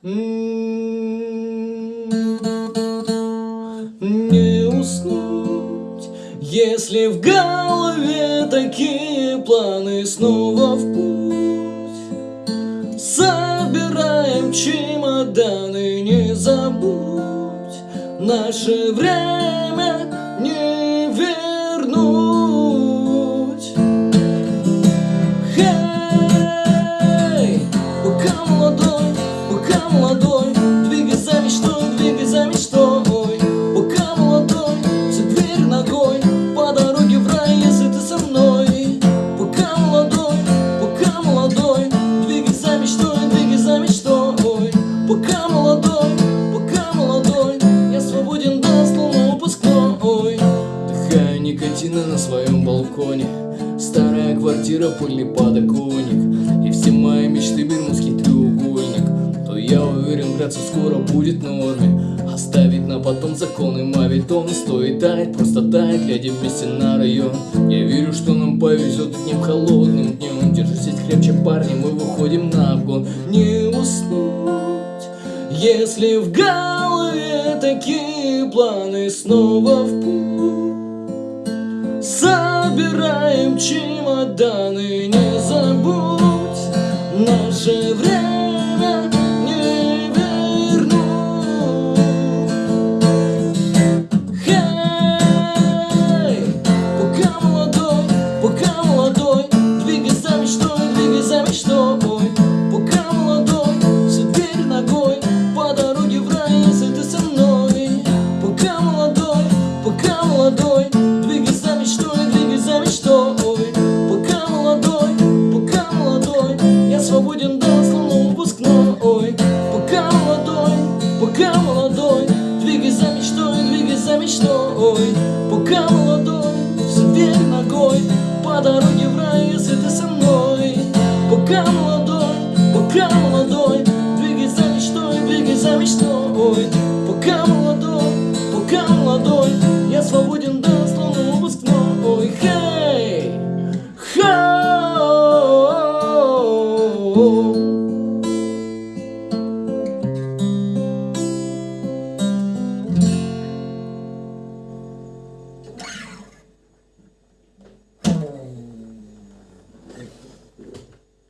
Не уснуть, если в голове такие планы снова в путь. Собираем чемоданы, не забудь, наше время не вернуть. Никотина на своем балконе. Старая квартира, пыльный подоконник. И все мои мечты бермудский треугольник. То я уверен, граться скоро будет норме Оставить на потом законы мавитон Стоит тает, просто тает, глядя вместе на район. Я верю, что нам повезет днем холодным днем Держитесь крепче, парни, мы выходим на обгон. Не уснуть, если в голове такие планы. Снова в путь Собираем чемоданы, не забудь Наше время мечтой Пока молодой, дверь ногой По дороге в рай, если ты со мной. Пока молодой, пока молодой Двигай за мечтой, двигай за мечтой. Пока молодой